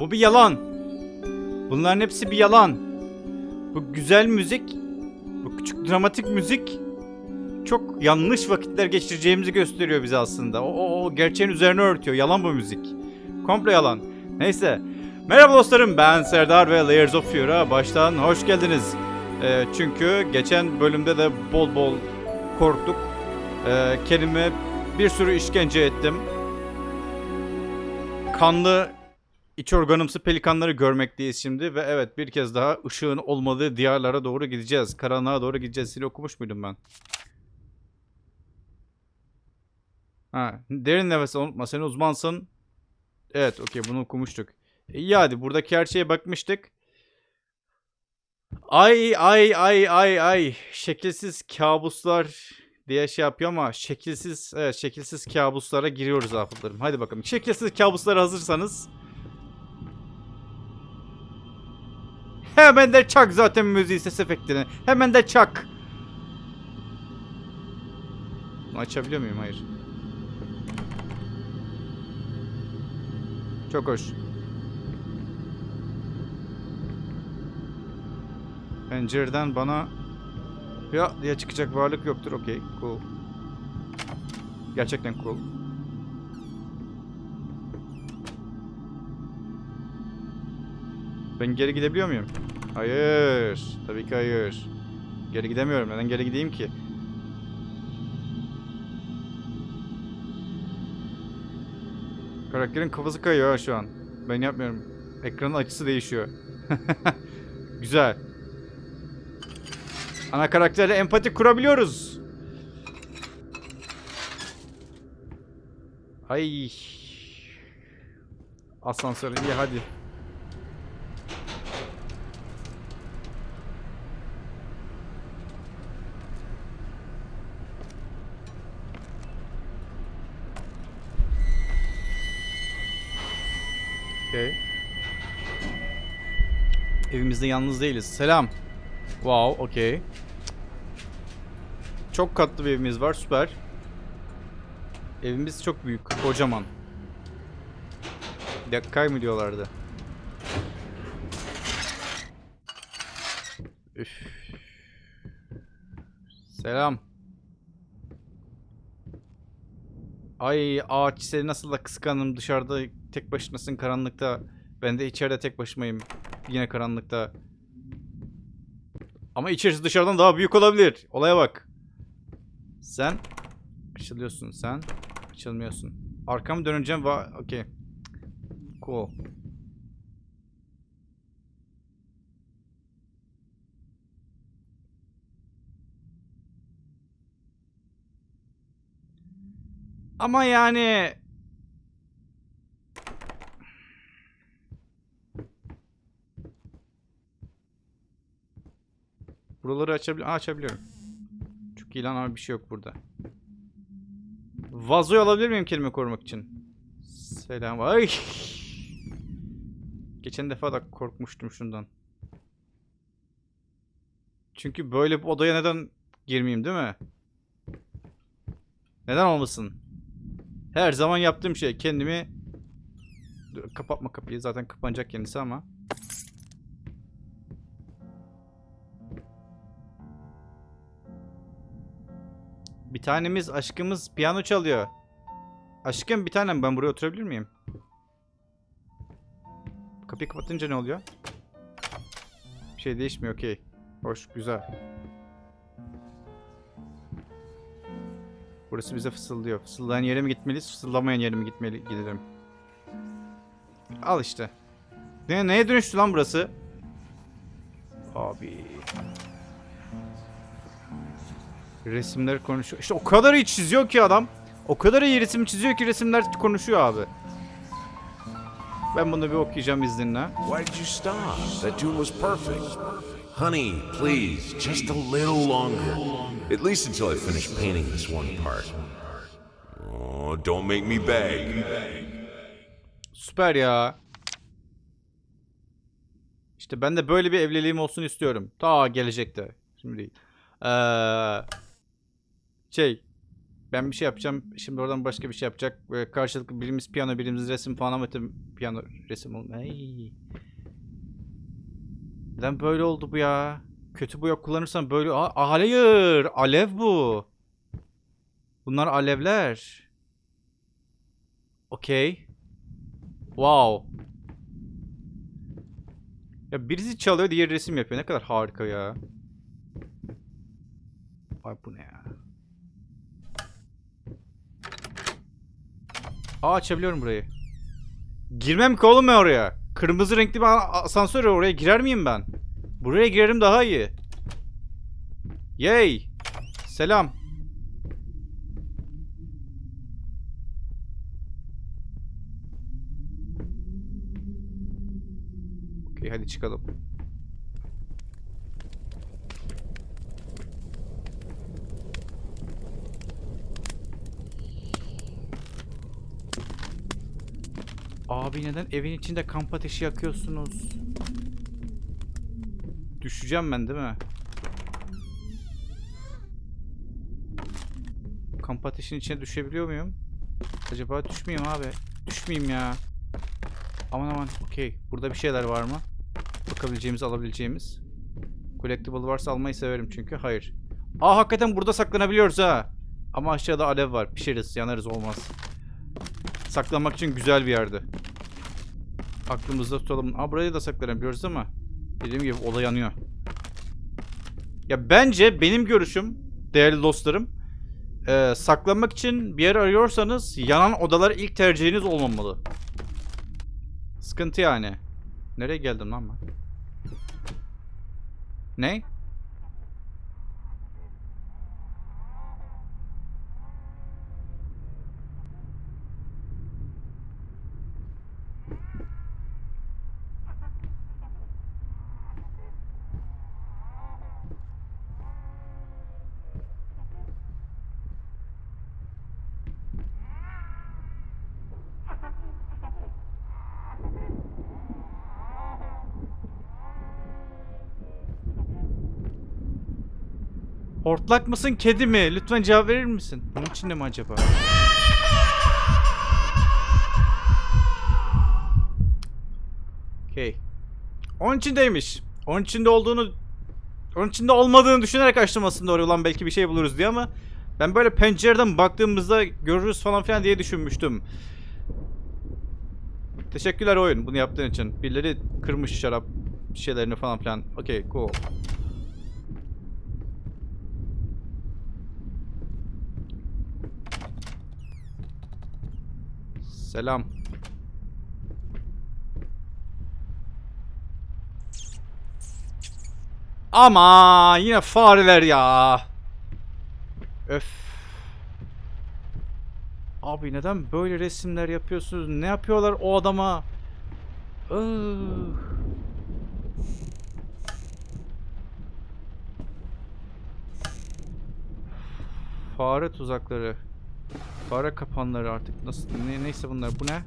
Bu bir yalan. Bunların hepsi bir yalan. Bu güzel müzik, bu küçük dramatik müzik çok yanlış vakitler geçireceğimizi gösteriyor bize aslında. O, o, o gerçeğin üzerine örtüyor. Yalan bu müzik. Komple yalan. Neyse. Merhaba dostlarım ben Serdar ve Layers of Fear'a baştan hoş geldiniz. Ee, çünkü geçen bölümde de bol bol korktuk. Ee, kendime bir sürü işkence ettim. Kanlı iç organımsı pelikanları görmekteyiz şimdi ve evet bir kez daha ışığın olmadığı diyarlara doğru gideceğiz. Karanlığa doğru gideceğiz. Seni okumuş muydum ben? Ha, derin nefes unutma sen uzmansın. Evet okey bunu okumuştuk. İyi hadi buradaki her şeye bakmıştık. Ay ay ay ay ay şekilsiz kabuslar diye şey yapıyor ama şekilsiz evet şekilsiz kabuslara giriyoruz afıtlarım. Hadi bakalım. Şekilsiz kabuslara hazırsanız Hemen de çak zaten müziği ses efektini. Hemen de çak. Bunu açabiliyor muyum? Hayır. Çok hoş. Pencereden bana ya diye çıkacak varlık yoktur. Okey, cool. Gerçekten cool. Ben geri gidebiliyor muyum? Hayır. Tabii ki hayır. Geri gidemiyorum. Neden geri gideyim ki? Karakterin kafası kayıyor şu an. Ben yapmıyorum. Ekranın açısı değişiyor. Güzel. Ana karakterle empati kurabiliyoruz. Ay. Asansör iyi hadi. Evimizde yalnız değiliz. Selam. Wow, okey. Çok katlı bir evimiz var, süper. Evimiz çok büyük, kocaman. Yakkay mı diyorlardı? Üf. Selam. Ay ağaç seni nasıl da kıskanım dışarıda tek başınasın karanlıkta. Ben de içeride tek başımayım. Yine karanlıkta. Ama içerisi dışarıdan daha büyük olabilir. Olaya bak. Sen açılıyorsun sen. Açılmıyorsun. Arkamı döneceğim ve okey. Cool. Ama yani Buraları açabiliyor. açabiliyorum. Çok iyi lan ama bir şey yok burada. Vazoyu alabilir miyim kelime korumak için? Selam. Ay. Geçen defa da korkmuştum şundan. Çünkü böyle bir odaya neden girmeyeyim değil mi? Neden olmasın? Her zaman yaptığım şey kendimi Dur, kapatma kapıyı zaten kapanacak kendisi ama Bir tanemiz aşkımız piyano çalıyor. Aşkım bir tanem ben buraya oturabilir miyim? Kapıyı kapatınca ne oluyor? Bir şey değişmiyor okey. Hoş güzel. Burası bize fısıldıyor. Fısıldayan yere mi gitmeliyiz, fısıldamayan yere mi gitmeli gidelim? Al işte. Ne, neye dönüştü lan burası? Abi. Resimler konuşuyor. İşte o kadar iyi çiziyor ki adam. O kadar iyi resim çiziyor ki resimler konuşuyor abi. Ben bunu bir okuyacağım izninle. Why did you stop? That tune was perfect. Honey, please, just a little longer. At least until I finish painting this one part. Oh, don't make me beg. Süper ya. İşte ben de böyle bir evliliğim olsun istiyorum. Ta gelecekte. Şimdi değil. Ee, şey. Ben bir şey yapacağım. Şimdi oradan başka bir şey yapacak. Böyle karşılıklı birimiz piyano, birimiz resim falan ama piyano, resim olma. Ay. Neden böyle oldu bu ya? Kötü boya kullanırsan böyle... Aa, hayır! Alev bu. Bunlar alevler. Okey. Wow. Ya birisi çalıyor, diğer resim yapıyor. Ne kadar harika ya. Ay bu ne ya? Aa açabiliyorum burayı. Girmem ki oğlum oraya. Kırmızı renkli bir asansör var, oraya girer miyim ben? Buraya girerim daha iyi. Yay. Selam. Okey hadi çıkalım. Abi neden evin içinde kamp ateşi yakıyorsunuz? Düşeceğim ben değil mi? Kamp ateşinin içine düşebiliyor muyum? Acaba düşmeyeyim abi. Düşmeyeyim ya. Aman aman. Okey. Burada bir şeyler var mı? Bakabileceğimiz, alabileceğimiz. Collectible varsa almayı severim çünkü. Hayır. Aa hakikaten burada saklanabiliyoruz ha. Ama aşağıda alev var. Pişeriz, yanarız olmaz. Saklanmak için güzel bir yerdi. Aklımızda tutalım. Aa burayı da saklanabiliyoruz ama dediğim gibi oda yanıyor. Ya bence benim görüşüm değerli dostlarım eee, saklanmak için bir yer arıyorsanız yanan odalar ilk tercihiniz olmamalı. Sıkıntı yani. Nereye geldim lan ben? Ne? Hortlak mısın kedi mi? Lütfen cevap verir misin? Bunun içinde mi acaba? Okey. Onun içindeymiş. Onun içinde olduğunu... Onun içinde olmadığını düşünerek açtım aslında oraya ulan belki bir şey buluruz diye ama... Ben böyle pencereden baktığımızda görürüz falan filan diye düşünmüştüm. Teşekkürler oyun bunu yaptığın için. Birileri kırmış şarap şişelerini falan filan. Okey cool. Selam. Ama yine fareler ya. Öf. Abi neden böyle resimler yapıyorsunuz? Ne yapıyorlar o adama? Ih. Fare tuzakları. Fare kapanları artık nasıl ne, neyse bunlar bu ne?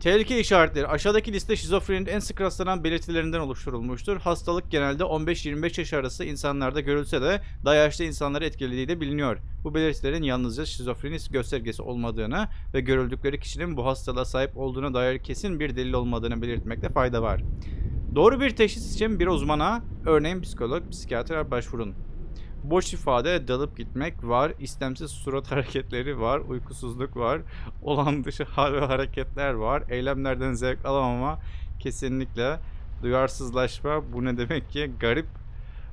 Tehlike işaretleri. Aşağıdaki liste şizofreninin en sık rastlanan belirtilerinden oluşturulmuştur. Hastalık genelde 15-25 yaş arası insanlarda görülse de daha yaşlı insanları etkilediği de biliniyor. Bu belirtilerin yalnızca şizofreni göstergesi olmadığını ve görüldükleri kişinin bu hastalığa sahip olduğuna dair kesin bir delil olmadığını belirtmekte fayda var. Doğru bir teşhis için bir uzmana, örneğin psikolog, psikiyatra başvurun. Boş ifade, dalıp gitmek var, istemsiz surat hareketleri var, uykusuzluk var, olan dışı hal ve hareketler var, eylemlerden zevk alamama kesinlikle, duyarsızlaşma, bu ne demek ki, garip,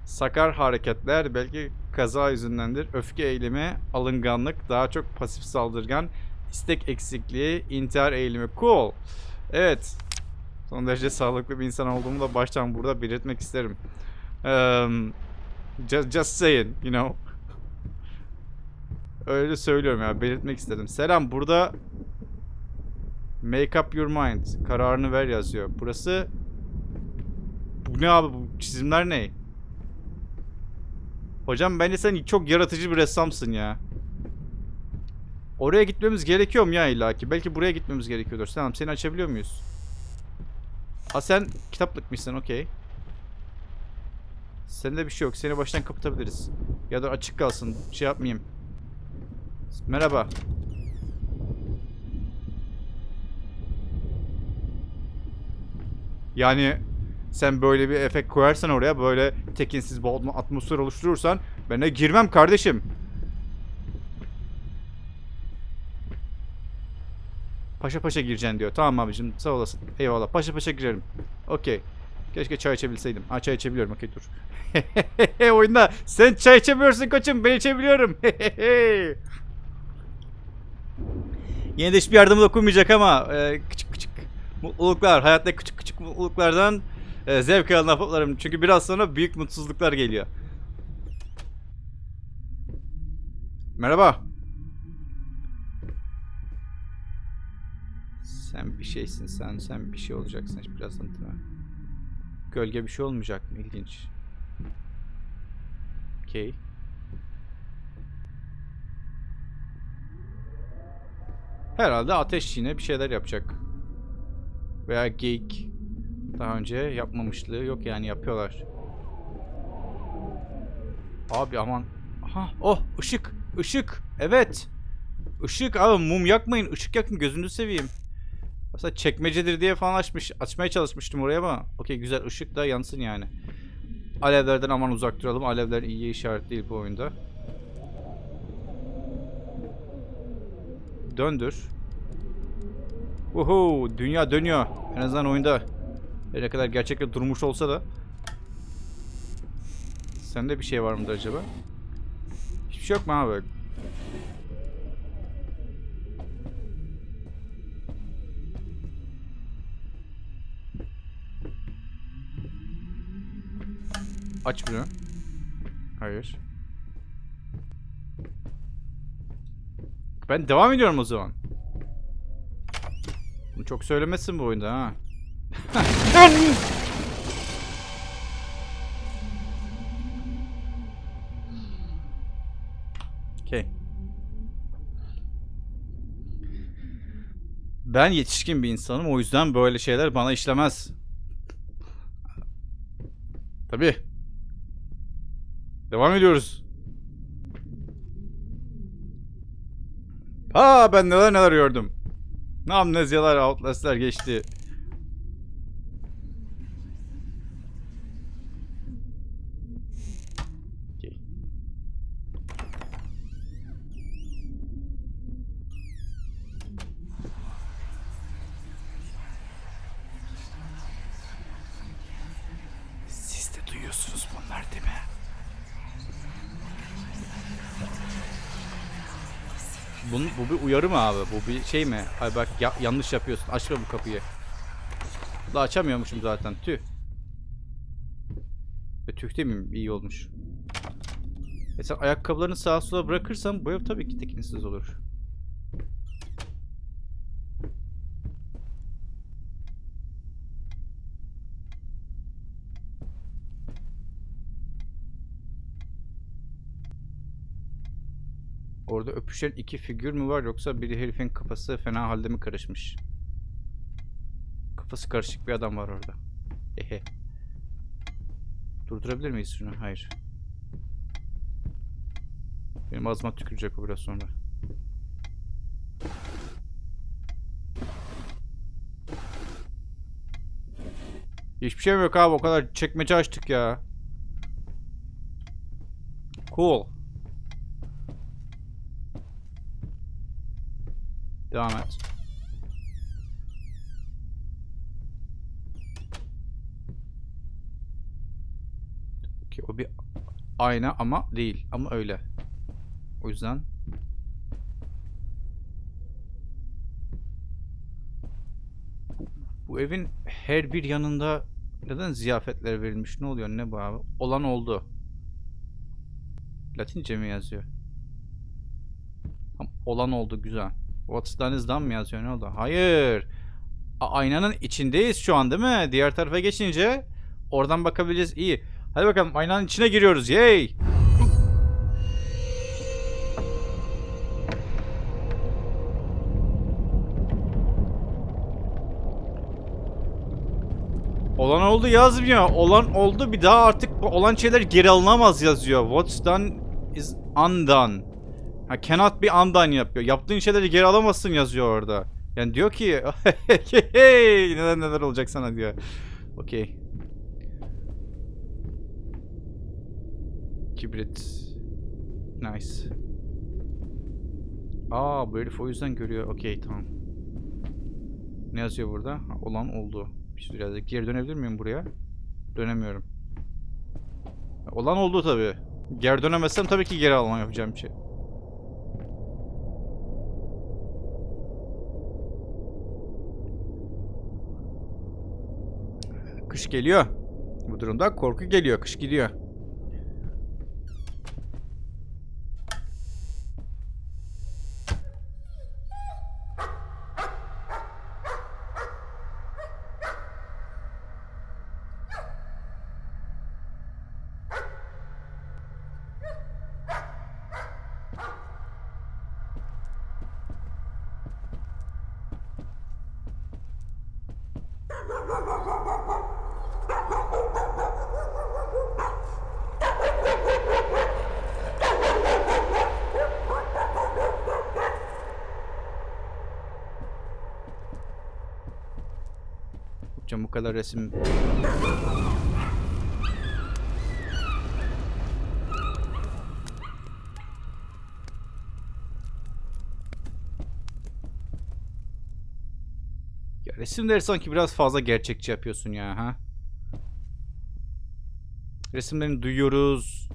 sakar hareketler, belki kaza yüzündendir, öfke eğilimi, alınganlık, daha çok pasif saldırgan, istek eksikliği, intihar eğilimi, cool. Evet, son derece sağlıklı bir insan olduğumu da baştan burada belirtmek isterim. Eee... Just, just saying, you know. Öyle söylüyorum ya, belirtmek istedim. Selam, burada Make up your mind. Kararını ver yazıyor. Burası Bu ne abi bu çizimler ne? Hocam bence sen çok yaratıcı bir ressamsın ya. Oraya gitmemiz gerekiyor mu ya illaki? Belki buraya gitmemiz gerekiyordur. Tamam seni açabiliyor muyuz? Ha sen kitaplıkmışsın okey. Sende bir şey yok. Seni baştan kapatabiliriz. Ya da açık kalsın. Şey yapmayayım. Merhaba. Yani sen böyle bir efekt koyarsan oraya böyle tekinsiz bir atmo- atmosfer oluşturursan ben de girmem kardeşim. Paşa paşa gireceksin diyor. Tamam abicim sağ olasın. Eyvallah. Paşa paşa girerim. Okey. Keşke çay içebilseydim. Ha çay içebiliyorum. Okey dur. Oyunda sen çay içemiyorsun koçum. Ben içebiliyorum. Yine de hiçbir yardım dokunmayacak ama e, küçük küçük mutluluklar. Hayatta küçük küçük mutluluklardan e, zevk alan afotlarım. Çünkü biraz sonra büyük mutsuzluklar geliyor. Merhaba. Sen bir şeysin sen. Sen bir şey olacaksın birazdan değil? Gölge bir şey olmayacak mı? İlginç. Okey. Herhalde ateş yine bir şeyler yapacak. Veya geyik. Daha önce yapmamışlığı yok yani yapıyorlar. Abi aman. Aha oh ışık. ışık. Evet. Işık abi mum yakmayın. ışık yakın gözünüzü seveyim. Aslında çekmecedir diye falan açmış, açmaya çalışmıştım oraya ama okey güzel ışık da yansın yani. Alevlerden aman uzak duralım. Alevler iyi işaret değil bu oyunda. Döndür. Uhu, dünya dönüyor. En azından oyunda. Ne kadar gerçekten durmuş olsa da. Sende bir şey var mıdır acaba? Hiçbir şey yok mu abi? Aç bunu. Hayır. Ben devam ediyorum o zaman. Bunu çok söylemezsin bu oyunda ha. Okey. Ben yetişkin bir insanım o yüzden böyle şeyler bana işlemez. Tabii. Devam ediyoruz. Aa ben neler neler gördüm. Ne amnezyalar, outlast'ler geçti. Siz de duyuyorsunuz bunlar değil mi? Bunun, bu bir uyarı mı abi? Bu bir şey mi? Ay bak ya- yanlış yapıyorsun. Açma bu kapıyı. Da açamıyormuşum zaten. Tüh. E, tüh demeyeyim. iyi olmuş. Mesela ayakkabılarını sağa sola bırakırsam bu ev tabii ki tekinsiz olur. Orada öpüşen iki figür mü var yoksa biri herifin kafası fena halde mi karışmış? Kafası karışık bir adam var orada. Ehe. Durdurabilir miyiz şunu? Hayır. Benim ağzıma tükürecek o biraz sonra. Hiçbir şey yok abi o kadar çekmece açtık ya. Cool. Devam et. Okey, o bir ayna ama değil. Ama öyle. O yüzden bu, evin her bir yanında neden ziyafetler verilmiş? Ne oluyor? Ne bu abi? Olan oldu. Latince mi yazıyor? Tamam, olan oldu güzel. What's done is done mı yazıyor? Ne oldu? Hayır. A- aynanın içindeyiz şu an değil mi? Diğer tarafa geçince oradan bakabileceğiz. İyi. Hadi bakalım aynanın içine giriyoruz. Yay. Olan oldu yazmıyor. Olan oldu bir daha artık olan şeyler geri alınamaz yazıyor. What's done is undone. Ha cannot be undone yapıyor. Yaptığın şeyleri geri alamazsın yazıyor orada. Yani diyor ki hey neler neler olacak sana diyor. Okey. Kibrit. Nice. Aa bu herif o yüzden görüyor. Okey tamam. Ne yazıyor burada? Ha, olan oldu. Şey biraz geri dönebilir miyim buraya? Dönemiyorum. Olan oldu tabi. Geri dönemezsem tabii ki geri alma yapacağım bir şey. Kış geliyor. Bu durumda korku geliyor. Kış gidiyor. Hocam bu kadar resim... Ya resimleri sanki biraz fazla gerçekçi yapıyorsun ya ha. Resimlerini duyuyoruz.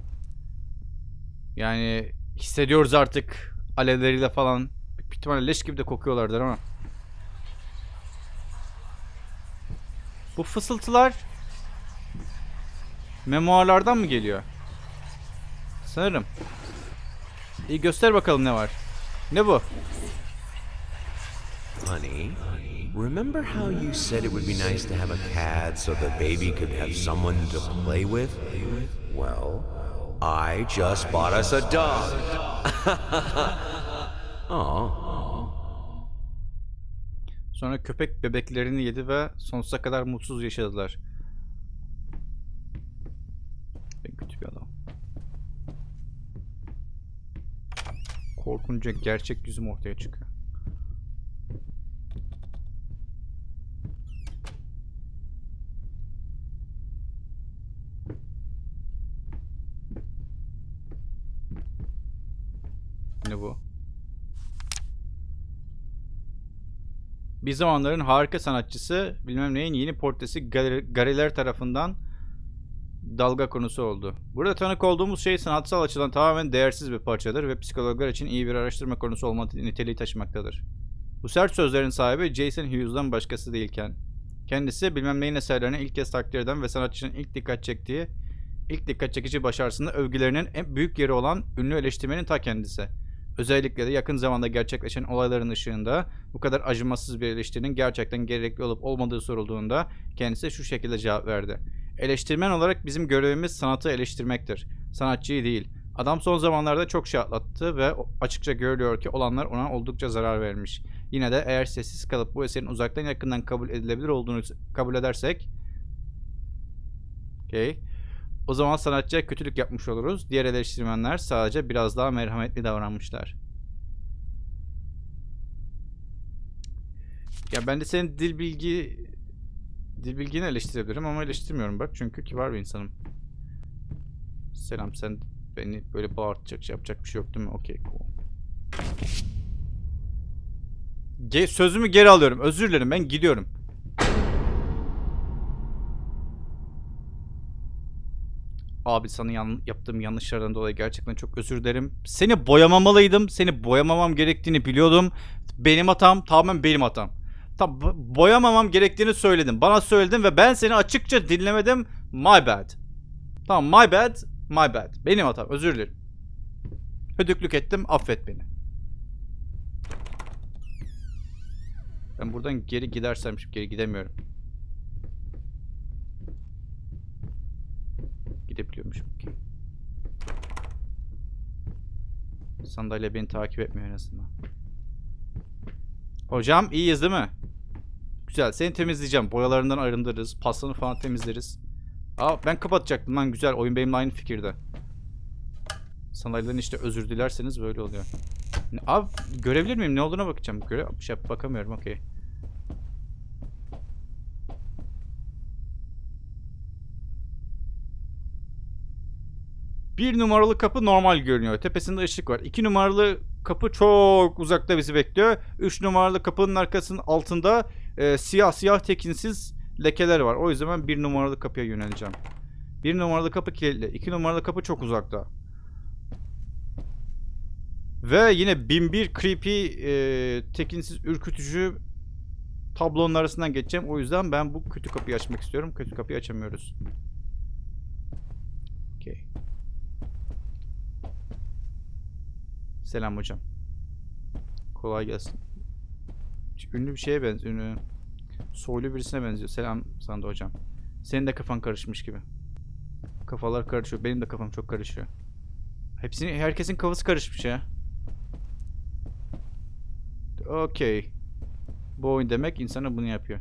Yani hissediyoruz artık alevleriyle falan. Büyük ihtimalle leş gibi de kokuyorlardır ama. Bu fısıltılar memuarlardan mı geliyor? Sanırım. İyi göster bakalım ne var. Ne bu? Honey, remember how you said it would be nice to have a cat so the baby could have someone to play with? Well, I just bought us a dog. Aw. Sonra köpek bebeklerini yedi ve sonsuza kadar mutsuz yaşadılar. Ben kötü bir adam. Korkunca gerçek yüzüm ortaya çıkıyor. Ne bu? Bir zamanların harika sanatçısı bilmem neyin yeni portresi galeri- galeriler tarafından dalga konusu oldu. Burada tanık olduğumuz şey sanatsal açıdan tamamen değersiz bir parçadır ve psikologlar için iyi bir araştırma konusu olma niteliği taşımaktadır. Bu sert sözlerin sahibi Jason Hughes'dan başkası değilken. Kendisi bilmem neyin eserlerini ilk kez takdir eden ve sanatçının ilk dikkat çektiği, ilk dikkat çekici başarısında övgülerinin en büyük yeri olan ünlü eleştirmenin ta kendisi. Özellikle de yakın zamanda gerçekleşen olayların ışığında bu kadar acımasız bir eleştirinin gerçekten gerekli olup olmadığı sorulduğunda kendisi şu şekilde cevap verdi. Eleştirmen olarak bizim görevimiz sanatı eleştirmektir. Sanatçıyı değil. Adam son zamanlarda çok şey atlattı ve açıkça görülüyor ki olanlar ona oldukça zarar vermiş. Yine de eğer sessiz kalıp bu eserin uzaktan yakından kabul edilebilir olduğunu kabul edersek Okay. O zaman sanatçıya kötülük yapmış oluruz. Diğer eleştirmenler sadece biraz daha merhametli davranmışlar. Ya ben de senin dil bilgi dil bilgini eleştirebilirim ama eleştirmiyorum bak çünkü kibar bir insanım. Selam sen beni böyle bağırtacak şey yapacak bir şey yok değil mi? Okey. Ge- sözümü geri alıyorum. Özür dilerim ben gidiyorum. Abi sana yan- yaptığım yanlışlardan dolayı gerçekten çok özür dilerim. Seni boyamamalıydım. Seni boyamamam gerektiğini biliyordum. Benim hatam tamamen benim hatam. Tam bo- boyamamam gerektiğini söyledim. Bana söyledin ve ben seni açıkça dinlemedim. My bad. Tamam my bad. My bad. Benim hatam. Özür dilerim. Hödüklük ettim. Affet beni. Ben buradan geri gidersem şimdi geri gidemiyorum. Gidebiliyormuşum. Okey. Sandalye beni takip etmiyor en azından. Hocam iyiyiz değil mi? Güzel. Seni temizleyeceğim. Boyalarından arındırırız. Paslanı falan temizleriz. Aa ben kapatacaktım lan güzel. Oyun benimle aynı fikirde. Sanayiden işte özür dilerseniz böyle oluyor. Abi görebilir miyim? Ne olduğuna bakacağım. Göre şey, bakamıyorum. Okey. Bir numaralı kapı normal görünüyor. Tepesinde ışık var. İki numaralı kapı çok uzakta bizi bekliyor. Üç numaralı kapının arkasının altında e, siyah siyah tekinsiz lekeler var. O yüzden ben bir numaralı kapıya yöneleceğim. Bir numaralı kapı kilitli. İki numaralı kapı çok uzakta. Ve yine bin bir creepy, e, tekinsiz, ürkütücü tablonun arasından geçeceğim. O yüzden ben bu kötü kapıyı açmak istiyorum. Kötü kapıyı açamıyoruz. Selam hocam. Kolay gelsin. Ünlü bir şeye benziyor. Ünlü. Soylu birisine benziyor. Selam sana da hocam. Senin de kafan karışmış gibi. Kafalar karışıyor. Benim de kafam çok karışıyor. Hepsinin, herkesin kafası karışmış ya. Okey. Bu oyun demek insana bunu yapıyor.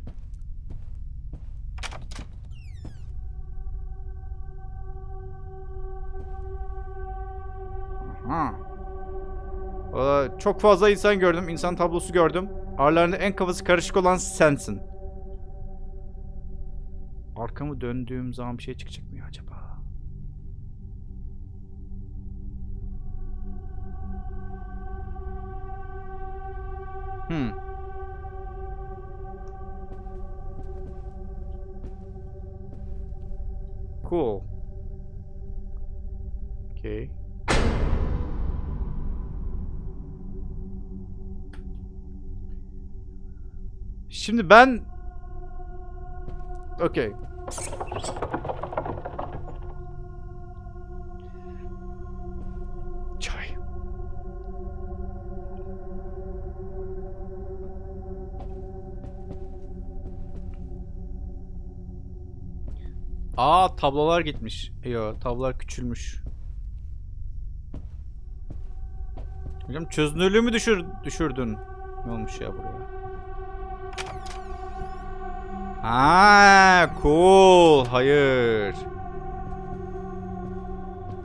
Çok fazla insan gördüm. insan tablosu gördüm. Aralarında en kafası karışık olan sensin. Arkamı döndüğüm zaman bir şey çıkacak mı Şimdi ben Okay. Çay. Aa tablolar gitmiş. Yo tablolar küçülmüş. Hocam çözünürlüğümü düşür düşürdün. Ne olmuş ya buraya? Ha, cool. Hayır.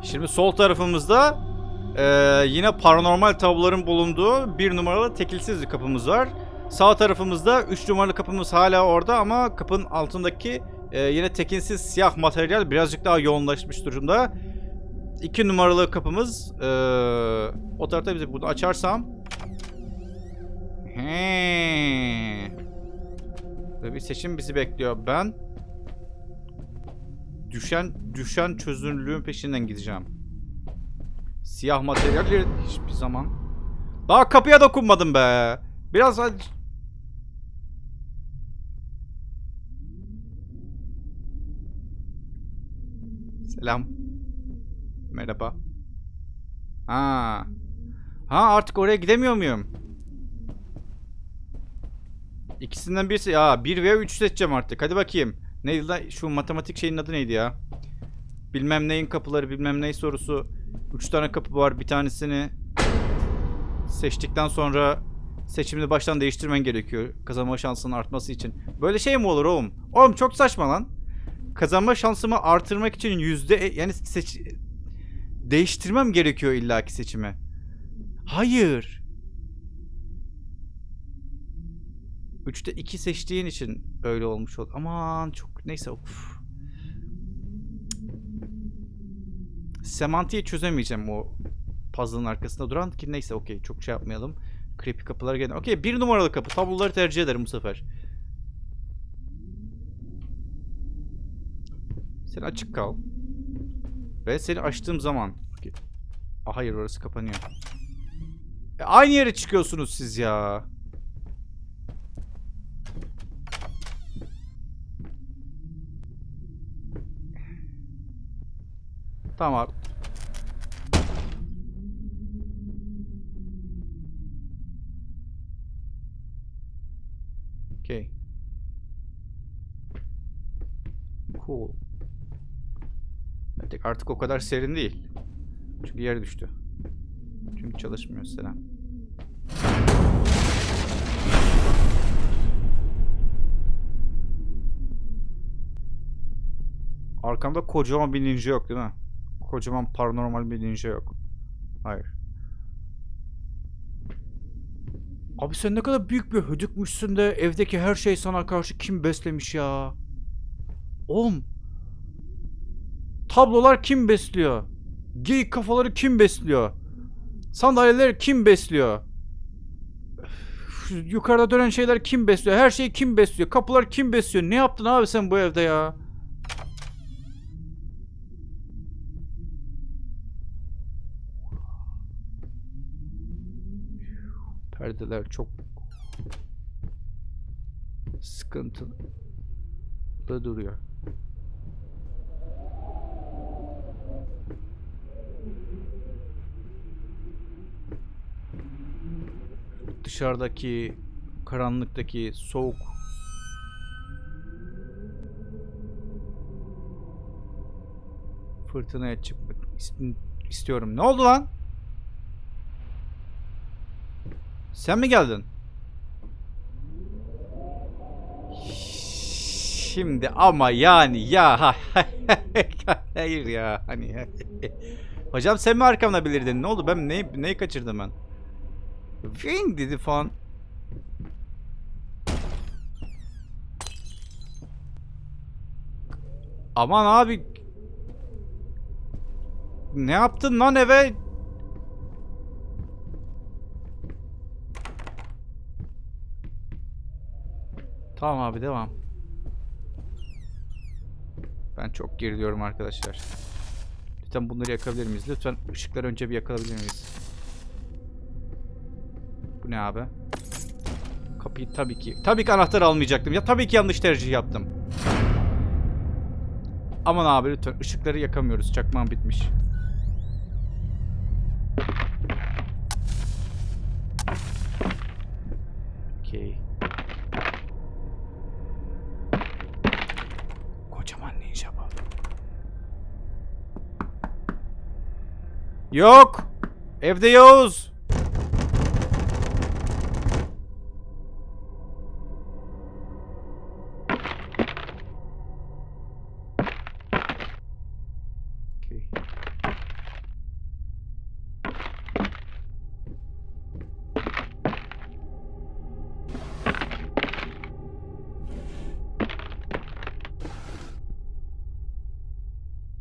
Şimdi sol tarafımızda eee, yine paranormal tabloların bulunduğu bir numaralı tekilsiz bir kapımız var. Sağ tarafımızda 3 numaralı kapımız hala orada ama kapının altındaki eee, yine tekinsiz siyah materyal birazcık daha yoğunlaşmış durumda. 2 numaralı kapımız eee, o tarafta bize bunu açarsam He. Ve bir seçim bizi bekliyor. Ben düşen düşen çözünürlüğün peşinden gideceğim. Siyah materyalleri hiçbir zaman. Daha kapıya dokunmadım be. Biraz Selam. Merhaba. Ha. Ha artık oraya gidemiyor muyum? İkisinden birisi. Ya 1 veya 3 seçeceğim artık. Hadi bakayım. Neydi lan? Şu matematik şeyin adı neydi ya? Bilmem neyin kapıları bilmem ney sorusu. 3 tane kapı var. Bir tanesini seçtikten sonra seçimini baştan değiştirmen gerekiyor. Kazanma şansının artması için. Böyle şey mi olur oğlum? Oğlum çok saçma lan. Kazanma şansımı artırmak için yüzde yani seç değiştirmem gerekiyor illaki seçimi. Hayır. 3'te 2 seçtiğin için öyle olmuş oldu. Aman çok neyse of. Semantiği çözemeyeceğim o puzzle'ın arkasında duran ki neyse okey çok şey yapmayalım. Creepy kapılar gene. Okey bir numaralı kapı. Tabloları tercih ederim bu sefer. Sen açık kal. Ve seni açtığım zaman. Okey. Aa, hayır orası kapanıyor. E, aynı yere çıkıyorsunuz siz ya. Tamam. Okay. Cool. Artık, artık o kadar serin değil. Çünkü yer düştü. Çünkü çalışmıyor selam. Arkamda kocaman bir ninja yok değil mi? Kocaman paranormal bir ninja yok. Hayır. Abi sen ne kadar büyük bir hödükmüşsün de evdeki her şey sana karşı kim beslemiş ya? Oğlum. Tablolar kim besliyor? Geyik kafaları kim besliyor? Sandalyeleri kim besliyor? Yukarıda dönen şeyler kim besliyor? Her şeyi kim besliyor? Kapılar kim besliyor? Ne yaptın abi sen bu evde ya? Perdeler çok sıkıntılı duruyor. Dışarıdaki karanlıktaki soğuk fırtınaya çıkmak ist- istiyorum. Ne oldu lan? Sen mi geldin? Şimdi ama yani ya ha- hayır ya hani hocam sen mi arkamda bilirdin? Ne oldu? Ben neyi, neyi kaçırdım ben? Ving dedi falan. Aman abi. Ne yaptın lan eve Tamam abi devam. Ben çok geriliyorum arkadaşlar. Lütfen bunları yakabilir miyiz? Lütfen ışıkları önce bir yakalabilir miyiz? Bu ne abi? Kapıyı tabii ki... Tabii ki anahtar almayacaktım. Ya tabii ki yanlış tercih yaptım. Aman abi lütfen ışıkları yakamıyoruz. Çakmağım bitmiş. Okey. Kocaman ninja bu. Yok. Evde Yavuz.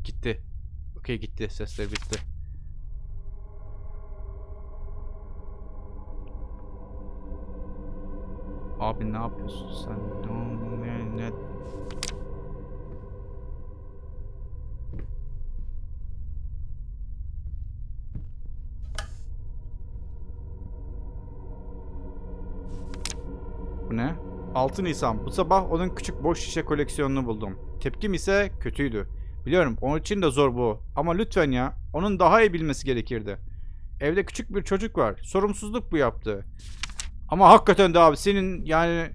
Gitti. Okey gitti. Sesler bitti. Yapıyorsun sen? Ne, ne? Bu ne? 6 Nisan. Bu sabah onun küçük boş şişe koleksiyonunu buldum. Tepkim ise kötüydü. Biliyorum onun için de zor bu. Ama lütfen ya. Onun daha iyi bilmesi gerekirdi. Evde küçük bir çocuk var. Sorumsuzluk bu yaptı. Ama hakikaten de abi senin yani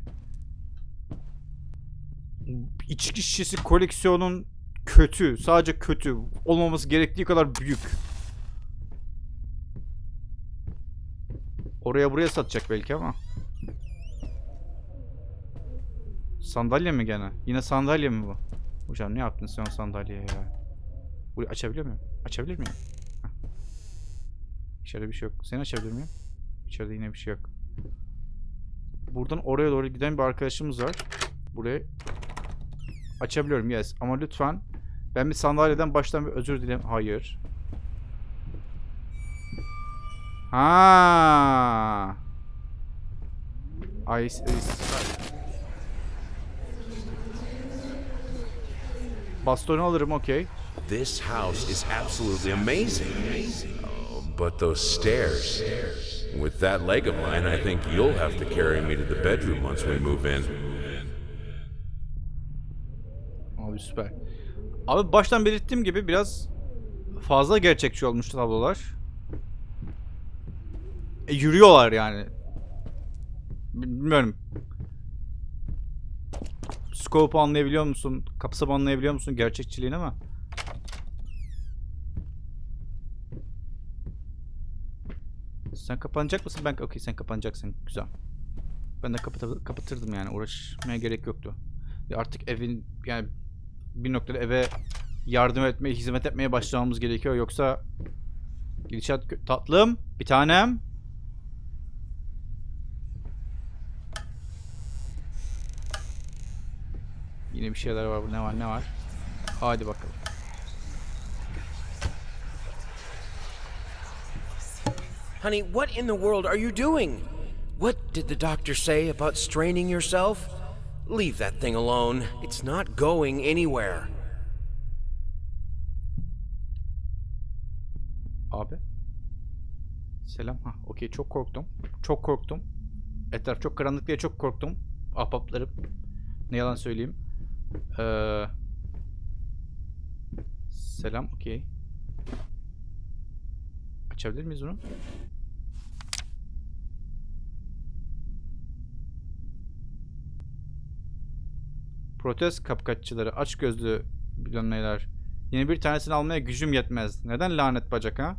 içki şişesi koleksiyonun kötü. Sadece kötü. Olmaması gerektiği kadar büyük. Oraya buraya satacak belki ama. Sandalye mi gene? Yine sandalye mi bu? Hocam ne yaptın sen o sandalyeye ya? Burayı açabiliyor muyum? Açabilir miyim? Heh. İçeride bir şey yok. Seni açabilir miyim? İçeride yine bir şey yok. Buradan oraya doğru giden bir arkadaşımız var. Burayı açabiliyorum yes. Ama lütfen ben bir sandalyeden baştan bir özür dilerim. Hayır. Ha. Ay, Bastonu alırım okey. This house is absolutely amazing. Oh, but those stairs. With that leg of mine, I think you'll have to carry me to the bedroom once we move in. Abi süper. Abi baştan belirttiğim gibi biraz fazla gerçekçi olmuş tablolar. E, yürüyorlar yani. Bilmiyorum. Scope anlayabiliyor musun? Kapsam anlayabiliyor musun gerçekçiliğini ama. Sen kapanacak mısın? Ben okey sen kapanacaksın. Güzel. Ben de kapatı- kapatırdım yani. Uğraşmaya gerek yoktu. Ya artık evin yani bir noktada eve yardım etmeye, hizmet etmeye başlamamız gerekiyor. Yoksa Gidişat tatlım. Bir tanem. Yine bir şeyler var. Ne var ne var? Hadi bakalım. Honey, what in the world are you doing? What did the doctor say about straining yourself? Leave that thing alone. It's not going anywhere. Abi. Selam. Ha, okey. Çok korktum. Çok korktum. Etraf çok karanlık diye çok korktum. Ahbaplarım. Ne yalan söyleyeyim. Ee, selam. Okey. Açabilir miyiz bunu? Protest kapkaççıları, aç gözlü bilmem neler. Yeni bir tanesini almaya gücüm yetmez. Neden lanet bacak ha?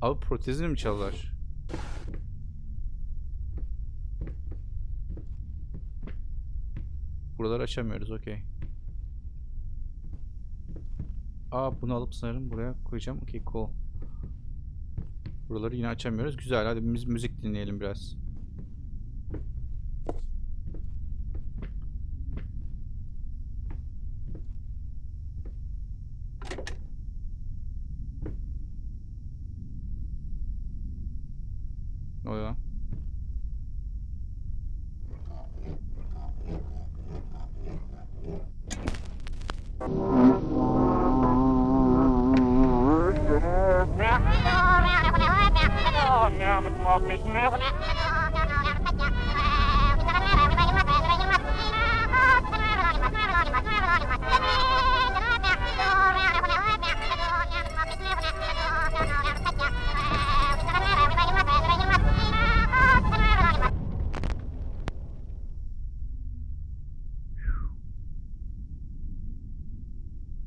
Abi protezini mi çaldılar? Buraları açamıyoruz okey. Aa bunu alıp sanırım buraya koyacağım. Okey cool. Buraları yine açamıyoruz. Güzel hadi biz müzik dinleyelim biraz.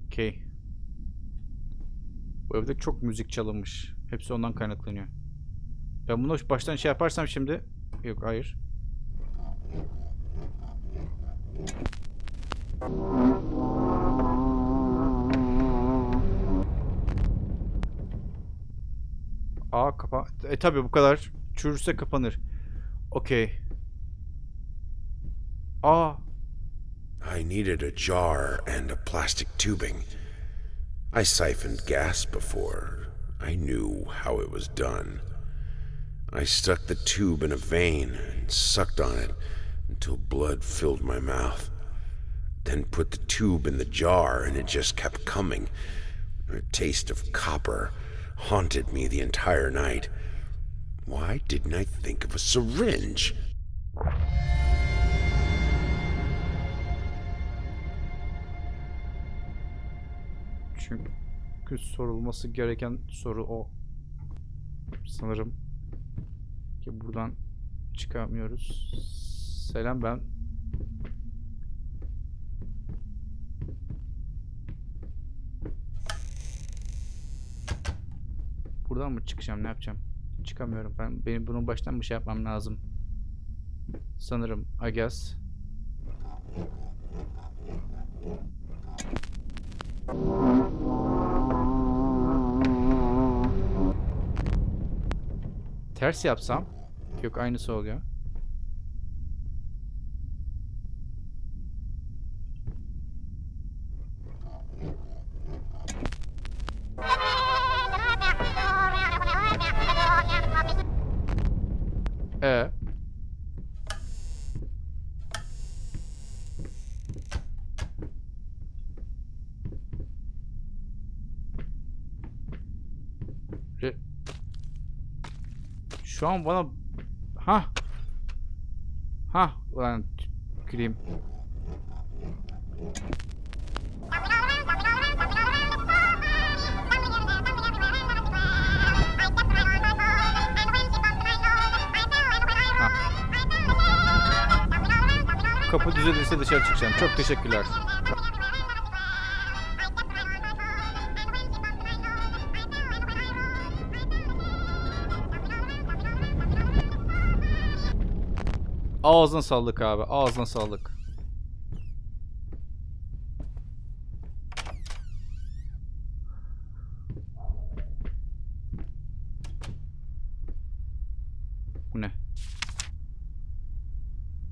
Okey. Bu evde çok müzik çalınmış. Hepsi ondan kaynaklanıyor. Ben bunu baştan şey yaparsam şimdi... Yok hayır. Aa kapa... E tabi bu kadar çürürse kapanır. Okey. Aa I needed a jar and a plastic tubing. I siphoned gas before. I knew how it was done. I stuck the tube in a vein and sucked on it until blood filled my mouth. Then put the tube in the jar and it just kept coming. A taste of copper haunted me the entire night. Why didn't I think of a syringe? Çünkü sorulması gereken soru o. Sanırım ki buradan çıkamıyoruz. Selam ben. Buradan mı çıkacağım? Ne yapacağım? Çıkamıyorum. Ben benim bunun baştan bir şey yapmam lazım. Sanırım. Guess. Ters yapsam yok aynısı oluyor. E Re- Şu an bana ha ha ulan tüküreyim. Kapı düzelirse dışarı çıkacağım. Çok teşekkürler. Ağzına sağlık abi. Ağzına sağlık. Bu ne?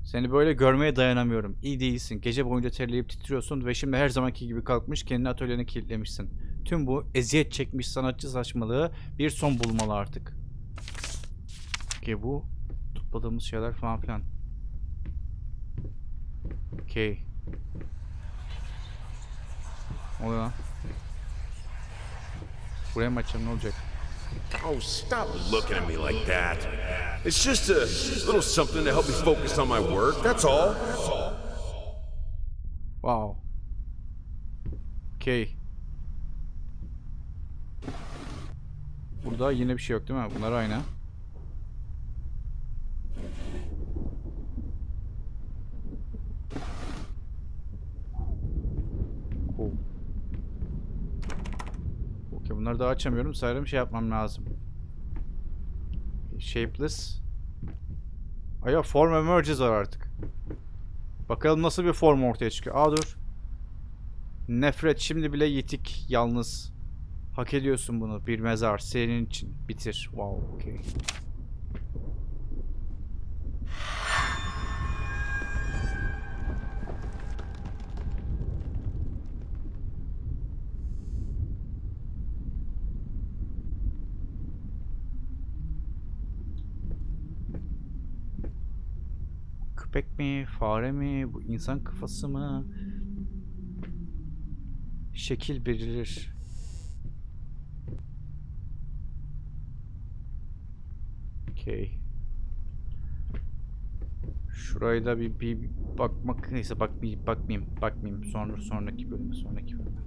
Seni böyle görmeye dayanamıyorum. İyi değilsin. Gece boyunca terleyip titriyorsun ve şimdi her zamanki gibi kalkmış kendini atölyene kilitlemişsin. Tüm bu eziyet çekmiş sanatçı saçmalığı bir son bulmalı artık. Ki bu topladığımız şeyler falan filan. Okey. Ne oluyor lan? Buraya mı açacağım ne olacak? Oh, stop looking at me like that. It's just a little something to help me focus on my work, that's all. Wow. Okay. Burada yine bir şey yok değil mi? Bunlar aynı. Bunları daha açamıyorum. Sanırım şey yapmam lazım. Shapeless. Aya form emerges var artık. Bakalım nasıl bir form ortaya çıkıyor. Aa dur. Nefret şimdi bile yitik yalnız. Hak ediyorsun bunu. Bir mezar senin için. Bitir. Wow, okey. Köpek mi? Fare mi? Bu insan kafası mı? Şekil belirir. Okey. Şurayı da bir, bir bakmak neyse bak bir bakmayayım bakmayayım sonra sonraki bölümü sonraki bölümü.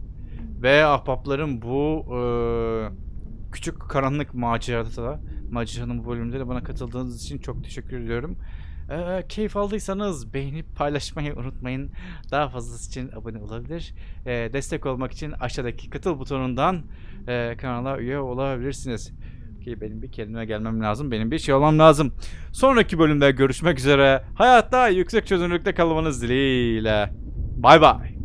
Ve ahbaplarım bu eee, küçük karanlık macerada da maceranın bu bölümünde de bana katıldığınız için çok teşekkür ediyorum. Eee, keyif aldıysanız beğenip paylaşmayı unutmayın. Daha fazlası için abone olabilir. Eee, destek olmak için aşağıdaki katıl butonundan eee, kanala üye olabilirsiniz. Ki benim bir kendime gelmem lazım. Benim bir şey olmam lazım. Sonraki bölümde görüşmek üzere. Hayatta yüksek çözünürlükte kalmanız dileğiyle. Bay bay.